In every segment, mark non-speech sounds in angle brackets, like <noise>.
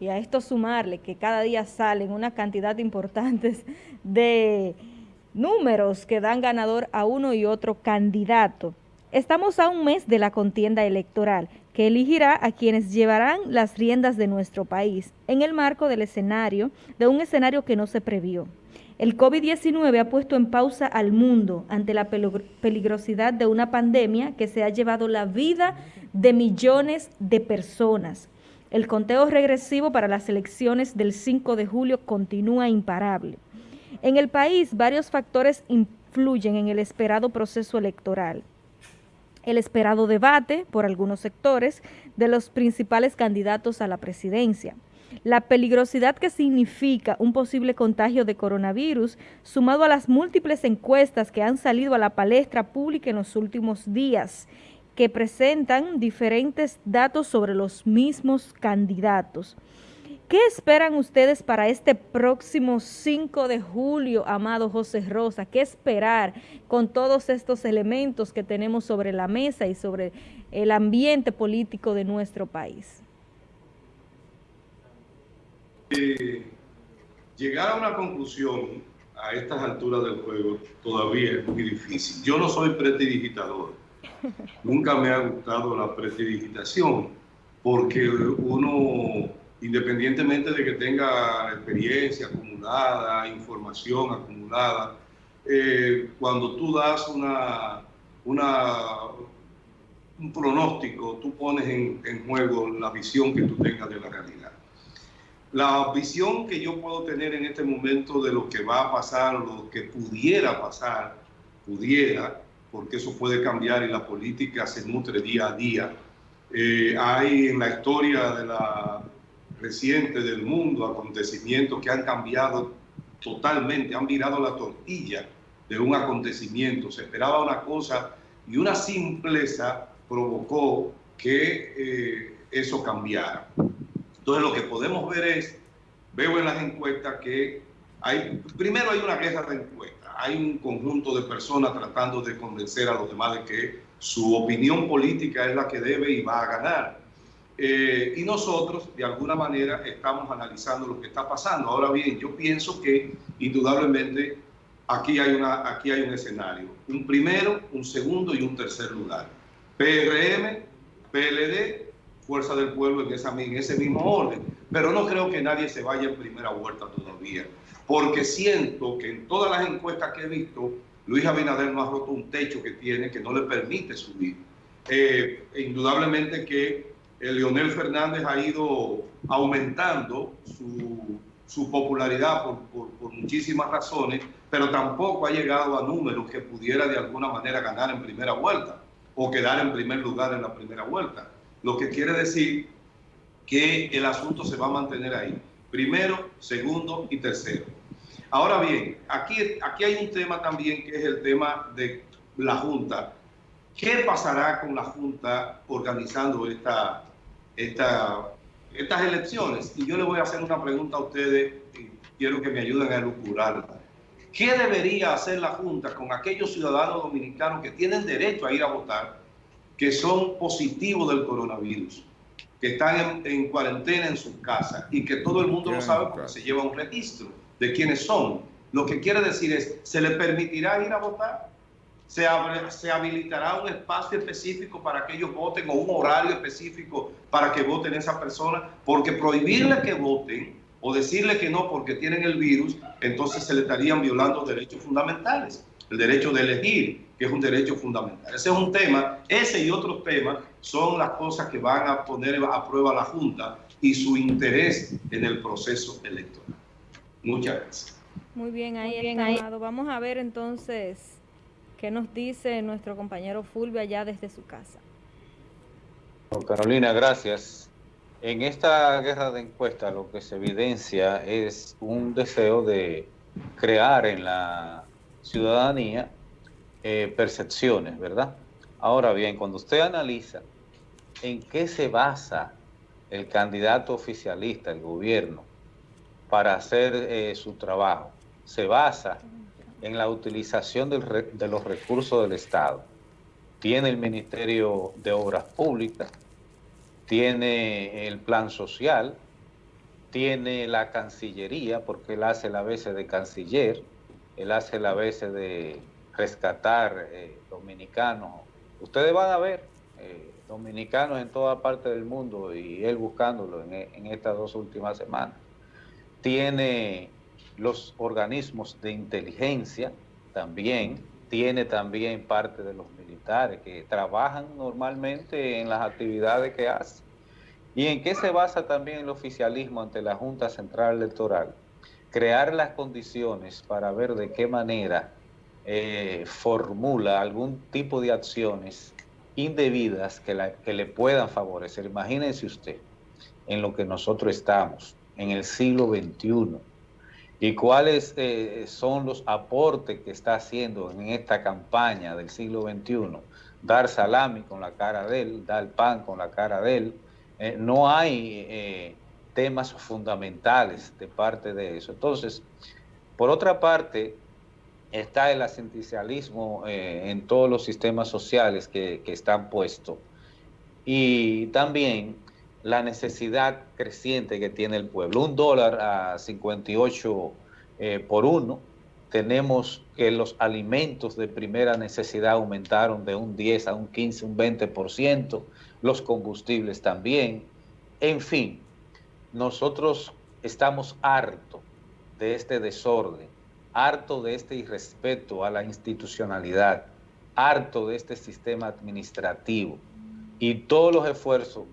y a esto sumarle que cada día salen una cantidad importante <laughs> de números que dan ganador a uno y otro candidato. Estamos a un mes de la contienda electoral que elegirá a quienes llevarán las riendas de nuestro país en el marco del escenario, de un escenario que no se previó. El COVID-19 ha puesto en pausa al mundo ante la peligrosidad de una pandemia que se ha llevado la vida de millones de personas. El conteo regresivo para las elecciones del 5 de julio continúa imparable. En el país, varios factores influyen en el esperado proceso electoral. El esperado debate, por algunos sectores, de los principales candidatos a la presidencia. La peligrosidad que significa un posible contagio de coronavirus, sumado a las múltiples encuestas que han salido a la palestra pública en los últimos días que presentan diferentes datos sobre los mismos candidatos. ¿Qué esperan ustedes para este próximo 5 de julio, amado José Rosa? ¿Qué esperar con todos estos elementos que tenemos sobre la mesa y sobre el ambiente político de nuestro país? Eh, llegar a una conclusión a estas alturas del juego todavía es muy difícil. Yo no soy prestidigitador Nunca me ha gustado la prestidigitación porque uno, independientemente de que tenga experiencia acumulada, información acumulada, eh, cuando tú das una, una, un pronóstico, tú pones en, en juego la visión que tú tengas de la realidad. La visión que yo puedo tener en este momento de lo que va a pasar, lo que pudiera pasar, pudiera, porque eso puede cambiar y la política se nutre día a día. Eh, hay en la historia de la reciente del mundo acontecimientos que han cambiado totalmente, han virado la tortilla de un acontecimiento. Se esperaba una cosa y una simpleza provocó que eh, eso cambiara. Entonces lo que podemos ver es, veo en las encuestas que hay, primero hay una guerra de encuestas hay un conjunto de personas tratando de convencer a los demás de que su opinión política es la que debe y va a ganar. Eh, y nosotros, de alguna manera, estamos analizando lo que está pasando. Ahora bien, yo pienso que indudablemente aquí hay, una, aquí hay un escenario. Un primero, un segundo y un tercer lugar. PRM, PLD, Fuerza del Pueblo en, esa, en ese mismo orden. Pero no creo que nadie se vaya en primera vuelta todavía porque siento que en todas las encuestas que he visto, Luis Abinader no ha roto un techo que tiene que no le permite subir. Eh, indudablemente que el Leonel Fernández ha ido aumentando su, popularidad por, muchísimas razones, pero tampoco ha llegado a números que pudiera de alguna manera ganar en primera vuelta o quedar en primer lugar en la primera vuelta. Lo que quiere decir que el asunto se va a mantener ahí. Primero, segundo y tercero. Ahora bien, aquí, aquí hay un tema también que es el tema de la Junta. ¿Qué pasará con la Junta organizando esta, esta, estas elecciones? Y yo le voy a hacer una pregunta a ustedes y quiero que me ayuden a elucubrarla. ¿Qué debería hacer la Junta con aquellos ciudadanos dominicanos que tienen derecho a ir a votar, que son positivos del coronavirus, que están en, cuarentena en sus casas y que todo el mundo lo sabe porque se lleva un registro? De quiénes son. Lo que quiere decir es, ¿se le permitirá ir a votar? ¿Se, ¿Se habilitará un espacio específico para que ellos voten o un horario específico para que voten esa persona? Porque prohibirle que voten o decirle que no porque tienen el virus, entonces se le estarían violando derechos fundamentales. El derecho de elegir, que es un derecho fundamental. Ese es un tema, ese y otros temas son las cosas que van a poner a prueba la Junta y su interés en el proceso electoral. Muchas gracias. Muy bien, ahí bien, ahí. Vamos a ver entonces qué nos dice nuestro compañero Fulvio allá desde su casa. Carolina, gracias. En esta guerra de encuestas lo que se evidencia es un deseo de crear en la ciudadanía eh, percepciones, ¿verdad? Ahora bien, cuando usted analiza en qué se basa el candidato oficialista, el gobierno, para hacer eh, su trabajo. Se basa en la utilización de los recursos del Estado. Tiene el Ministerio de Obras Públicas, tiene el plan social, tiene la Cancillería, porque él hace la veces de canciller, él hace la veces de rescatar eh, dominicanos. Ustedes van a ver eh, dominicanos en toda parte del mundo y él buscándolo en, en estas dos últimas semanas. Tiene los organismos de inteligencia también, tiene también parte de los militares que trabajan normalmente en las actividades que hacen. ¿Y en qué se basa también el oficialismo ante la Junta Central Electoral? Crear las condiciones para ver de qué manera eh, formula algún tipo de acciones indebidas que, que le puedan favorecer. Imagínense usted en lo que nosotros estamos, en el siglo XXI, y cuáles eh, son los aportes que está haciendo en esta campaña del siglo XXI. Dar salami con la cara de él, dar pan con la cara de él. Eh, no hay eh, temas fundamentales de parte de eso. Entonces, por otra parte, está el asistencialismo en todos los sistemas sociales que, que están puestos. Y también la necesidad creciente que tiene el pueblo. Un dólar a 58 eh, por uno. Tenemos que los alimentos de primera necesidad aumentaron de un 10 a un 15, un 20%, los combustibles también. En fin, nosotros estamos hartos de este desorden, harto de este irrespeto a la institucionalidad, harto de este sistema administrativo y todos los esfuerzos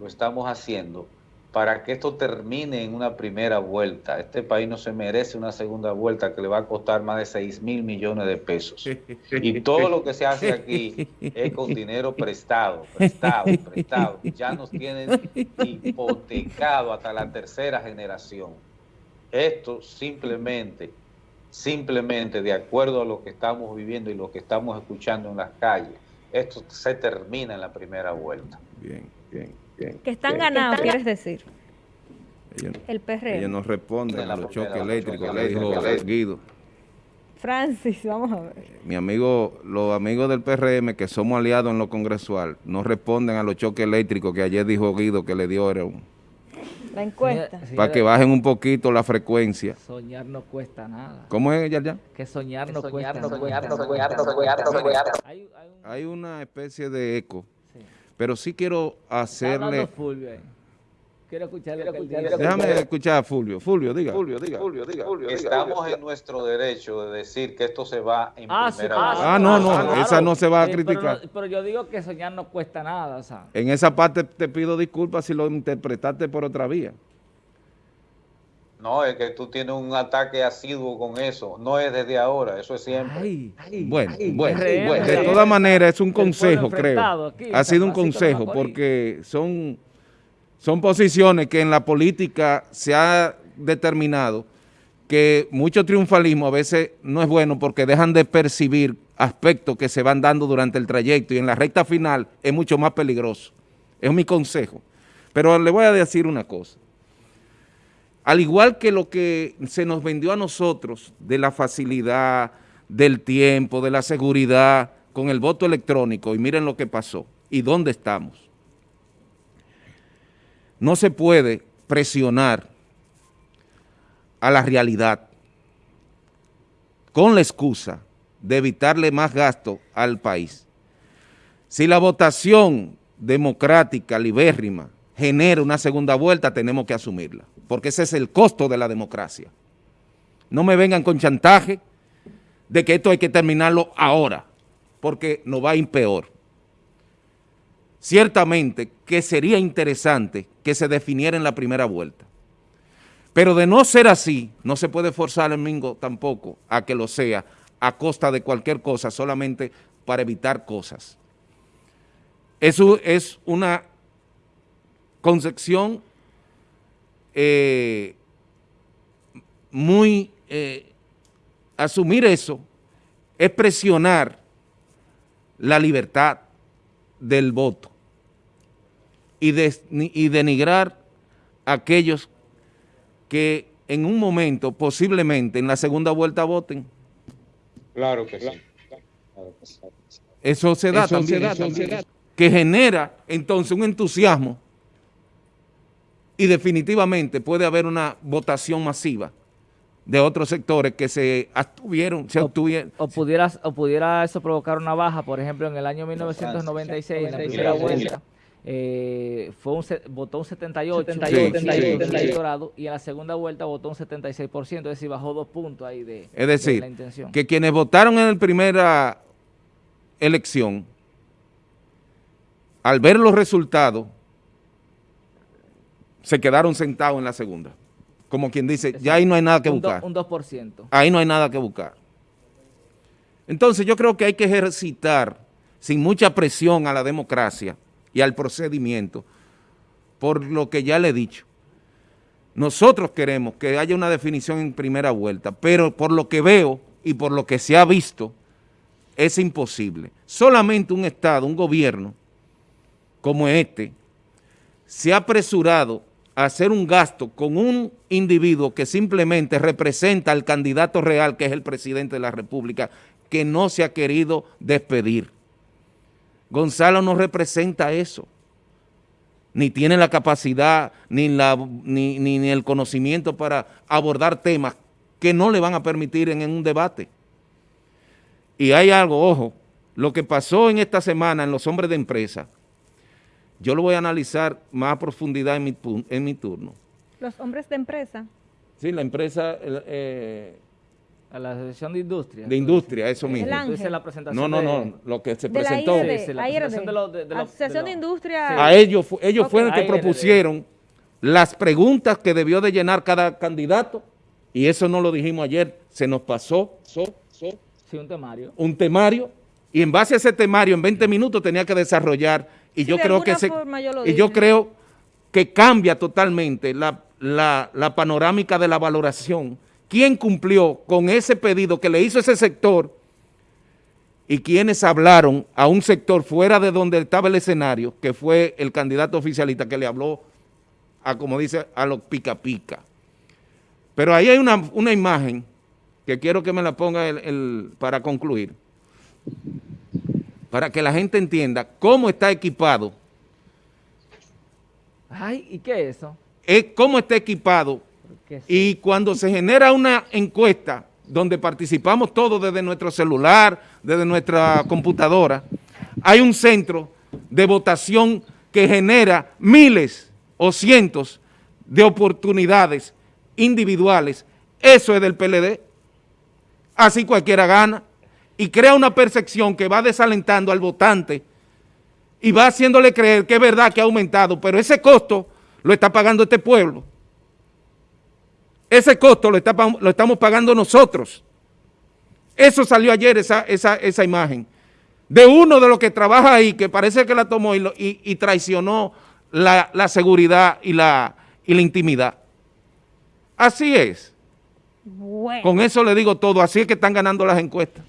lo estamos haciendo para que esto termine en una primera vuelta. Este país no se merece una segunda vuelta que le va a costar más de 6 mil millones de pesos. Y todo lo que se hace aquí es con dinero prestado, prestado, prestado. Ya nos tienen hipotecado hasta la tercera generación. Esto simplemente, simplemente de acuerdo a lo que estamos viviendo y lo que estamos escuchando en las calles, esto se termina en la primera vuelta. Bien, bien que están ganados, quieres decir. el PRM. Ellos no responden a los choques eléctricos, le dijo Guido. Francis, vamos a ver. Mi amigo, los amigos del PRM que somos aliados en lo congresual, no responden a los choques eléctricos que ayer dijo Guido que le dio la encuesta. Para que bajen un poquito la frecuencia. Soñar no cuesta nada. ¿Cómo es, ya, ya? Que soñar no cuesta nada. Hay una especie de eco pero sí quiero hacerle... Quiero escucharle. Déjame escuchar a Fulvio. Fulvio, diga. Fulvio, diga. Fulvio, diga. Estamos en nuestro derecho de decir que esto se va en ah, primera ah, ah, no, no, esa no se va a criticar. Pero, yo digo que soñar no cuesta nada, o sea. En esa parte te pido disculpas si lo interpretaste por otra vía. No, es que tú tienes un ataque asiduo con eso. No es desde ahora, eso es siempre. bueno, bueno, de todas maneras es un consejo, creo. ha sido un consejo porque son, son posiciones que en la política se ha determinado que mucho triunfalismo a veces no es bueno porque dejan de percibir aspectos que se van dando durante el trayecto y en la recta final es mucho más peligroso. Es mi consejo. Pero le voy a decir una cosa al igual que lo que se nos vendió a nosotros de la facilidad, del tiempo, de la seguridad con el voto electrónico, y miren lo que pasó y dónde estamos. No se puede presionar a la realidad con la excusa de evitarle más gasto al país. Si la votación democrática, libérrima, genera una segunda vuelta, tenemos que asumirla porque ese es el costo de la democracia. No me vengan con chantaje de que esto hay que terminarlo ahora, porque nos va a ir peor. Ciertamente que sería interesante que se definiera en la primera vuelta, pero de no ser así, no se puede forzar al Mingo tampoco a que lo sea a costa de cualquier cosa, solamente para evitar cosas. Eso es una concepción eh, muy, eh, asumir eso es presionar la libertad del voto y, y denigrar a aquellos que en un momento, posiblemente en la segunda vuelta voten. Claro que sí. Eso se da también, que genera entonces un entusiasmo y definitivamente puede haber una votación masiva de otros sectores que se obtuvieron, se obtuvieron. O, pudiera, o pudiera eso provocar una baja, por ejemplo, en el año 1996, en la primera vuelta, eh, fue un, votó un 78, 78, y en la segunda vuelta votó un 76%, es decir, bajó dos puntos ahí de, es decir, la intención. que quienes votaron en la primera elección, al ver los resultados, se quedaron sentados en la segunda. Como quien dice, ya ahí no hay nada que buscar. un 2%. Ahí no hay nada que buscar. Entonces yo creo que hay que ejercitar sin mucha presión a la democracia y al procedimiento, por lo que ya le he dicho. Nosotros queremos que haya una definición en primera vuelta, pero por lo que veo y por lo que se ha visto, es imposible. Solamente un Estado, un gobierno como este, se ha apresurado hacer un gasto con un individuo que simplemente representa al candidato real, que es el presidente de la República, que no se ha querido despedir. Gonzalo no representa eso, ni tiene la capacidad ni, la, ni, ni, el conocimiento para abordar temas que no le van a permitir en, un debate. Y hay algo, ojo, lo que pasó en esta semana en los hombres de empresa, yo lo voy a analizar más a profundidad en mi, en mi turno. ¿Los hombres de empresa? Sí, la empresa... Eh, a la Asociación de Industria. De Industria, eso mismo. La presentación no, no, no, lo que se presentó. La, IRD, la, Asociación de, Industria. A ellos, ellos fueron los que propusieron las preguntas que debió de llenar cada candidato, y eso no lo dijimos ayer, se nos pasó. sí, un temario. Un temario, y en base a ese temario, en 20 minutos tenía que desarrollar, y yo creo que se, y yo creo que cambia totalmente la, la panorámica de la valoración. Quién cumplió con ese pedido que le hizo ese sector y quienes hablaron a un sector fuera de donde estaba el escenario, que fue el candidato oficialista que le habló a, como dice, a los pica pica. Pero ahí hay una, imagen que quiero que me la ponga el, para concluir, para que la gente entienda cómo está equipado. Ay, ¿y qué es eso? Es cómo está equipado y cuando se genera una encuesta donde participamos todos desde nuestro celular, desde nuestra computadora, hay un centro de votación que genera miles o cientos de oportunidades individuales. Eso es del PLD. Así cualquiera gana y crea una percepción que va desalentando al votante y va haciéndole creer que es verdad que ha aumentado, pero ese costo lo está pagando este pueblo. Ese costo lo, estamos pagando nosotros. Eso salió ayer, esa, esa, imagen. De uno de los que trabaja ahí, que parece que la tomó y, traicionó la, seguridad y la, y la intimidad. Así es. Con eso le digo todo. Así es que están ganando las encuestas.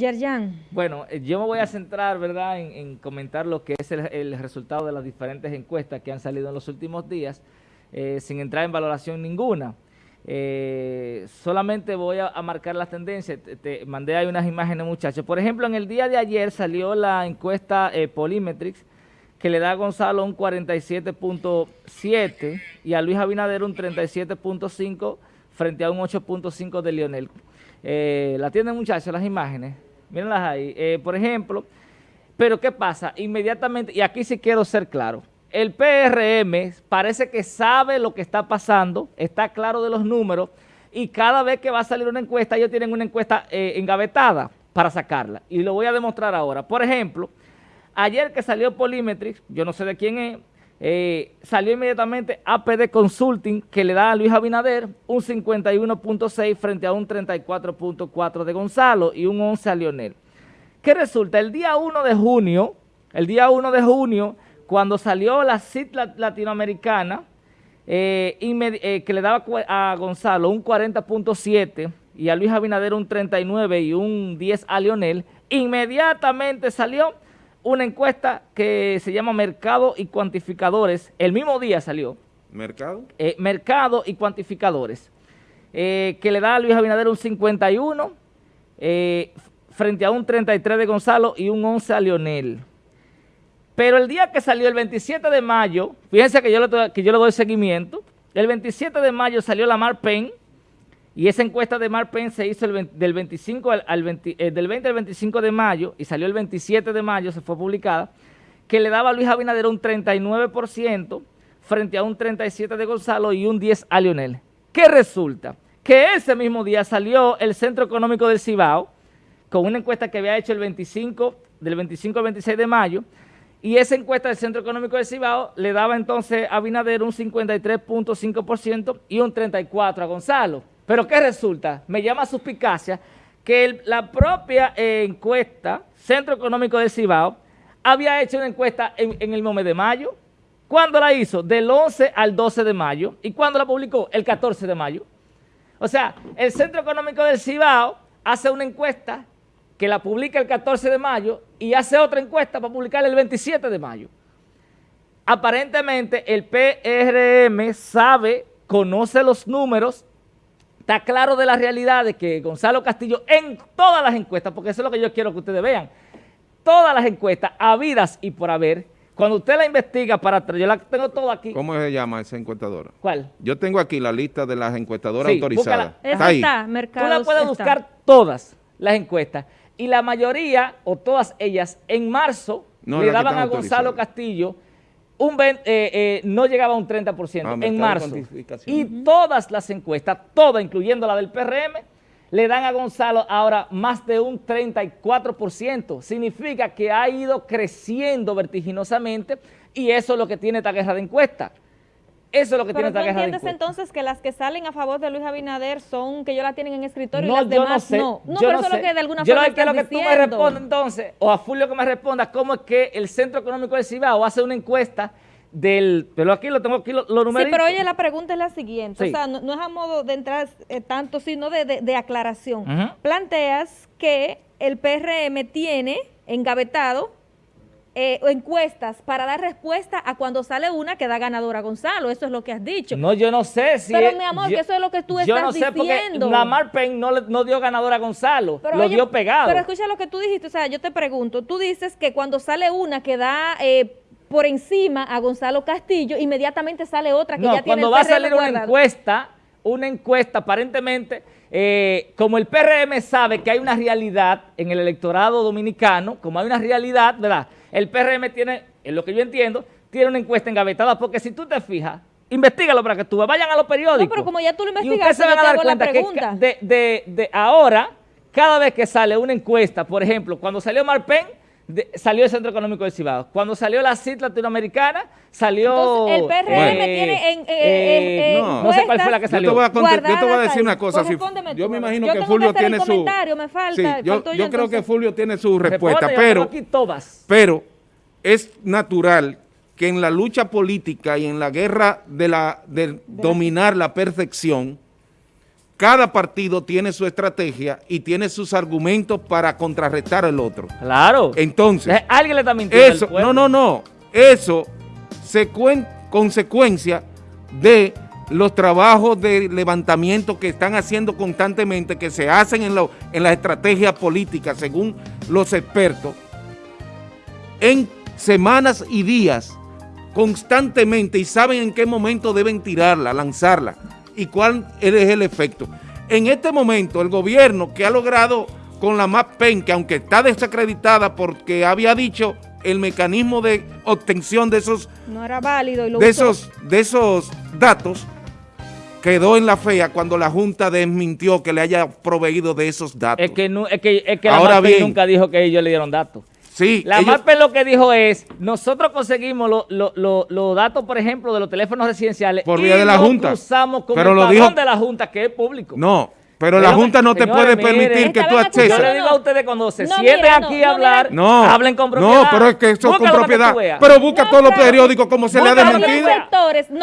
Yerjan. Bueno, eh, yo me voy a centrar, ¿verdad?, en, comentar lo que es el, resultado de las diferentes encuestas que han salido en los últimos días. Eh, sin entrar en valoración ninguna. Eh, solamente voy a, marcar las tendencias, te, mandé ahí unas imágenes muchachos. Por ejemplo, en el día de ayer salió la encuesta eh, que le da a Gonzalo un 47.7 y a Luis Abinader un 37.5 frente a un 8.5 de Lionel. la tienen muchachos las imágenes, mírenlas ahí. por ejemplo, pero ¿qué pasa? Inmediatamente, y aquí sí quiero ser claro, el PRM parece que sabe lo que está pasando, está claro de los números y cada vez que va a salir una encuesta, ellos tienen una encuesta eh, engavetada para sacarla. Y lo voy a demostrar ahora. Por ejemplo, ayer que salió Polymetrics, yo no sé de quién es, eh, salió inmediatamente APD Consulting, que le da a Luis Abinader un 51.6 frente a un 34.4 de Gonzalo y un 11 a Lionel. ¿Qué resulta? El día 1 de junio, el día 1 de junio, cuando salió la CIT latinoamericana, eh, eh, que le daba a Gonzalo un 40.7 y a Luis Abinader un 39 y un 10 a Lionel, inmediatamente salió una encuesta que se llama Mercado y Cuantificadores, el mismo día salió. ¿Mercado? Eh, mercado y Cuantificadores, que le da a Luis Abinader un 51 frente a un 33 de Gonzalo y un 11 a Lionel. Pero el día que salió, el 27 de mayo, fíjense que yo le, que yo le doy seguimiento, el 27 de mayo salió la Marpen, y esa encuesta de Marpen se hizo del, 25 al, 20, eh, del 20 al 25 de mayo, y salió el 27 de mayo, se fue publicada, que le daba a Luis Abinader un 39% frente a un 37% de Gonzalo y un 10% a Lionel. ¿Qué resulta? Que ese mismo día salió el Centro Económico del Cibao, con una encuesta que había hecho el 25, del 25 al 26 de mayo, y esa encuesta del Centro Económico de Cibao le daba entonces a Binader un 53.5% y un 34% a Gonzalo. Pero ¿qué resulta? Me llama suspicacia que la propia eh, encuesta Centro Económico de Cibao había hecho una encuesta en, en el mes de mayo. ¿Cuándo la hizo? Del 11 al 12 de mayo. ¿Y cuándo la publicó? El 14 de mayo. O sea, el Centro Económico del Cibao hace una encuesta que la publica el 14 de mayo y hace otra encuesta para publicarla el 27 de mayo. Aparentemente el PRM sabe, conoce los números, está claro de la realidad de que Gonzalo Castillo en todas las encuestas, porque eso es lo que yo quiero que ustedes vean, todas las encuestas habidas y por haber, cuando usted la investiga para yo la tengo todo aquí. ¿Cómo se llama esa encuestadora? ¿Cuál? Yo tengo aquí la lista de las encuestadoras autorizadas. Está, ahí. Está, Tú la puedes buscar todas las encuestas y la mayoría, o todas ellas, en marzo le daban a Gonzalo Castillo un eh, eh, no llegaba a un 30% ah, en marzo. Y todas las encuestas, todas, incluyendo la del PRM, le dan a Gonzalo ahora más de un 34%. Significa que ha ido creciendo vertiginosamente y eso es lo que tiene esta guerra de encuestas. Eso es lo que tiene esta guerra entiendes entonces que las que salen a favor de Luis Abinader son que ellos la tienen en escritorio y las demás no? No, pero eso es lo que de alguna forma Yo quiero que tú me respondas entonces, o a Fulvio que me responda, cómo es que el Centro Económico del Cibao hace una encuesta del, pero aquí lo tengo aquí los lo Sí, pero oye, la pregunta es la siguiente, o sea, no, es a modo de entrar eh, tanto, sino de, aclaración. Planteas que el PRM tiene engavetado eh, encuestas para dar respuesta a cuando sale una que da ganadora Gonzalo. Eso es lo que has dicho. No, yo no sé si... Pero, mi amor, que eso es lo que tú estás diciendo. Yo no sé porque Lamar Payne no, no dio ganadora a Gonzalo, lo dio pegado. Pero escucha lo que tú dijiste, o sea, yo te pregunto, tú dices que cuando sale una que da... Eh, por encima a Gonzalo Castillo, inmediatamente sale otra que ya tiene cuando va a salir una encuesta, una encuesta aparentemente, eh, como el PRM sabe que hay una realidad en el electorado dominicano, como hay una realidad, ¿verdad?, el PRM tiene, en lo que yo entiendo, tiene una encuesta engavetada, porque si tú te fijas, investigalo para que tú vayan a los periódicos. No, pero como ya tú lo investigaste, se van a dar cuenta que de, de, de, ahora, cada vez que sale una encuesta, por ejemplo, cuando salió Marpen, salió el Centro Económico de Cibao. Cuando salió la CIT latinoamericana, salió... el PRM tiene en, eh, eh, eh, no, sé cuál fue la que salió. Yo te voy a, yo te voy a decir una cosa. yo me imagino que Fulvio tiene su... Me falta, yo, yo creo que Fulvio tiene su respuesta, pero, pero es natural que en la lucha política y en la guerra de, la, de dominar la perfección, cada partido tiene su estrategia y tiene sus argumentos para contrarrestar al otro. Claro. Entonces, alguien le está mintiendo eso, No, no, no. Eso se consecuencia de los trabajos de levantamiento que están haciendo constantemente, que se hacen en, lo, en la estrategia política, según los expertos, en semanas y días, constantemente, y saben en qué momento deben tirarla, lanzarla y cuál es el efecto. En este momento, el gobierno que ha logrado con la MAPEN, que aunque está desacreditada porque había dicho el mecanismo de obtención de esos no era válido de esos de esos datos quedó en la fea cuando la Junta desmintió que le haya proveído de esos datos. Es que, no, es que, es que la nunca dijo que ellos le dieron datos. Sí, la MAPE lo que dijo es, nosotros conseguimos los datos, por ejemplo, de los teléfonos residenciales por vía de la Junta. usamos como pero el lo dijo, de la Junta, que es público. No, pero la Junta no te puede permitir que tú acceses. Yo le digo a ustedes cuando se sienten aquí a hablar, hablen con propiedad. No, pero es que eso es con propiedad. Pero busca todos los periódicos como se le ha desmentido.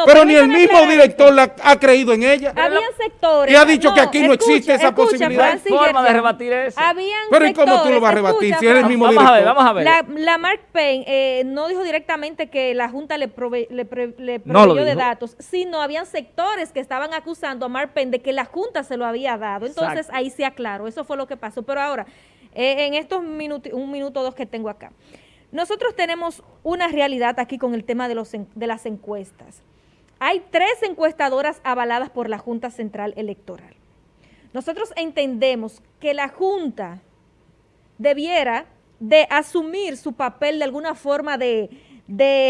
pero ni el mismo director ha creído en ella. Habían sectores. Y ha dicho que aquí no existe esa posibilidad. hay forma de rebatir eso. Pero ¿y cómo tú lo vas a rebatir si eres el mismo director? Vamos a ver, vamos a ver. La Mark Payne eh, no dijo directamente que la Junta le proveyó de datos, sino habían sectores que estaban acusando a Mark Payne de que la Junta se lo había dado. Entonces ahí se aclaró, eso fue lo que pasó. Pero ahora, eh, en estos minutos, un minuto o dos que tengo acá, nosotros tenemos una realidad aquí con el tema de, los, de las encuestas. Hay tres encuestadoras avaladas por la Junta Central Electoral. Nosotros entendemos que la Junta debiera de asumir su papel de alguna forma de,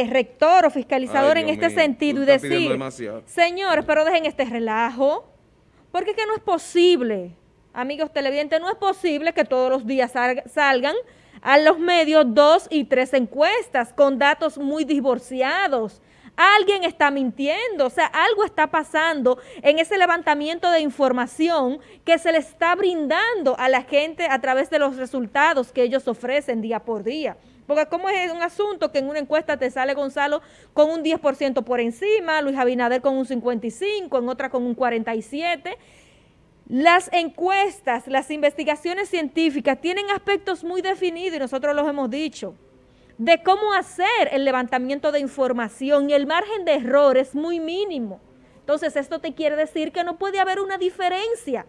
rector o fiscalizador en este sentido y decir, señores, pero dejen este relajo, porque que no es posible, amigos televidentes, no es posible que todos los días salgan a los medios dos y tres encuestas con datos muy divorciados, Alguien está mintiendo, o sea, algo está pasando en ese levantamiento de información que se le está brindando a la gente a través de los resultados que ellos ofrecen día por día. Porque como es un asunto que en una encuesta te sale Gonzalo con un 10% por encima, Luis Abinader con un 55%, en otra con un 47%. Las encuestas, las investigaciones científicas tienen aspectos muy definidos y nosotros los hemos dicho de cómo hacer el levantamiento de información y el margen de error es muy mínimo. Entonces, esto te quiere decir que no puede haber una diferencia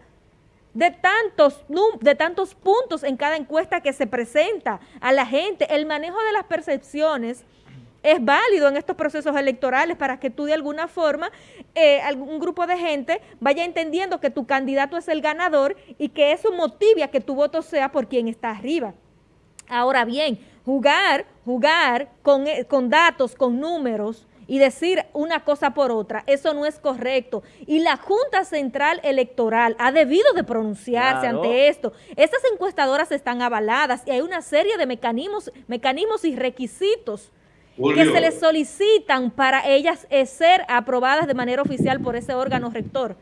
de tantos, de tantos puntos en cada encuesta que se presenta a la gente. El manejo de las percepciones es válido en estos procesos electorales para que tú de alguna forma, eh, algún grupo de gente vaya entendiendo que tu candidato es el ganador y que eso motive a que tu voto sea por quien está arriba. Ahora bien, jugar, jugar con, eh, con datos, con números, y decir una cosa por otra, eso no es correcto. Y la Junta Central Electoral ha debido de pronunciarse ante esto. Estas encuestadoras están avaladas y hay una serie de mecanismos, mecanismos y requisitos que se les solicitan para ellas eh, ser aprobadas de manera oficial por ese órgano rector.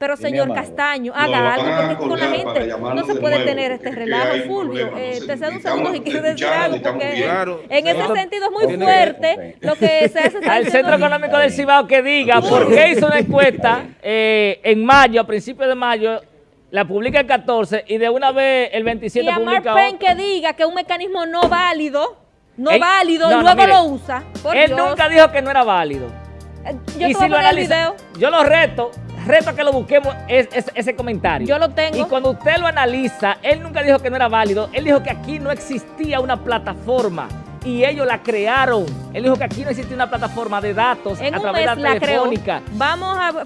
Pero señor Castaño, haga algo, porque con la gente no se puede tener este relajo, Fulvio. Eh, te cedo un segundo y quiero decir algo, porque en ese sentido es muy fuerte lo que se hace. Al Centro Económico del Cibao que diga por qué hizo una encuesta eh, en mayo, a principios de mayo, la publica el 14 y de una vez el 27 y a publica Mark que diga que un mecanismo no válido, no válido, y luego lo usa. él nunca dijo que no era válido. Eh, yo y si lo analiza, yo lo reto reto a que lo busquemos ese comentario. Yo lo tengo. Y cuando usted lo analiza, él nunca dijo que no era válido, él dijo que aquí no existía una plataforma y ellos la crearon. Él dijo que aquí no existía una plataforma de datos a través de la telefónica. Vamos a...